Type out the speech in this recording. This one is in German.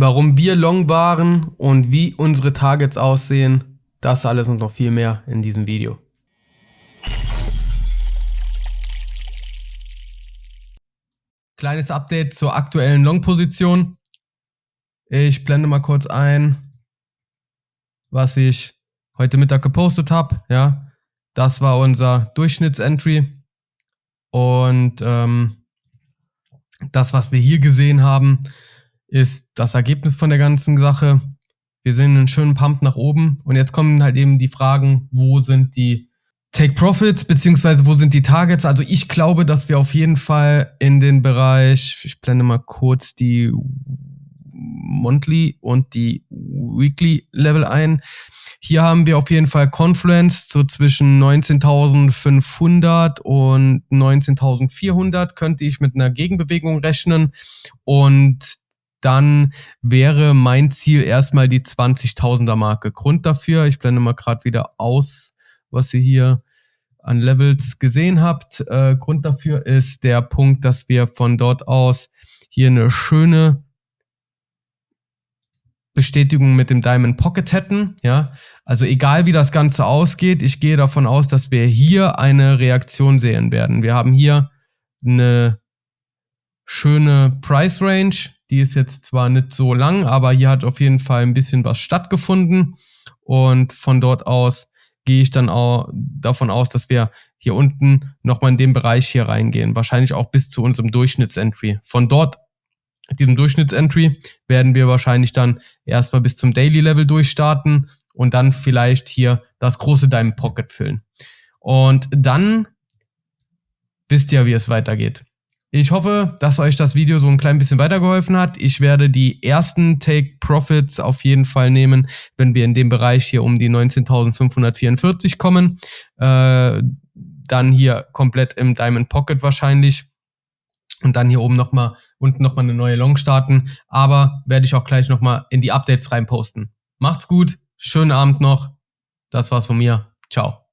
warum wir long waren und wie unsere Targets aussehen. Das alles und noch viel mehr in diesem Video. Kleines Update zur aktuellen Long-Position. Ich blende mal kurz ein, was ich heute Mittag gepostet habe. Ja, das war unser Durchschnittsentry. Und ähm, das, was wir hier gesehen haben, ist das Ergebnis von der ganzen Sache. Wir sehen einen schönen Pump nach oben. Und jetzt kommen halt eben die Fragen, wo sind die Take Profits, beziehungsweise wo sind die Targets? Also ich glaube, dass wir auf jeden Fall in den Bereich, ich blende mal kurz die Monthly und die Weekly Level ein. Hier haben wir auf jeden Fall Confluence so zwischen 19.500 und 19.400 könnte ich mit einer Gegenbewegung rechnen und dann wäre mein Ziel erstmal die 20.000er Marke. Grund dafür, ich blende mal gerade wieder aus, was ihr hier an Levels gesehen habt. Äh, Grund dafür ist der Punkt, dass wir von dort aus hier eine schöne Bestätigung mit dem Diamond Pocket hätten. Ja, also egal wie das Ganze ausgeht, ich gehe davon aus, dass wir hier eine Reaktion sehen werden. Wir haben hier eine schöne Price Range. Die ist jetzt zwar nicht so lang, aber hier hat auf jeden Fall ein bisschen was stattgefunden. Und von dort aus gehe ich dann auch davon aus, dass wir hier unten nochmal in den Bereich hier reingehen. Wahrscheinlich auch bis zu unserem Durchschnittsentry. Von dort, diesem Durchschnittsentry, werden wir wahrscheinlich dann erstmal bis zum Daily Level durchstarten und dann vielleicht hier das große Diamond Pocket füllen. Und dann wisst ihr, wie es weitergeht. Ich hoffe, dass euch das Video so ein klein bisschen weitergeholfen hat. Ich werde die ersten Take Profits auf jeden Fall nehmen, wenn wir in dem Bereich hier um die 19.544 kommen. Äh, dann hier komplett im Diamond Pocket wahrscheinlich. Und dann hier oben nochmal, unten nochmal eine neue Long starten. Aber werde ich auch gleich nochmal in die Updates reinposten. Macht's gut, schönen Abend noch. Das war's von mir. Ciao.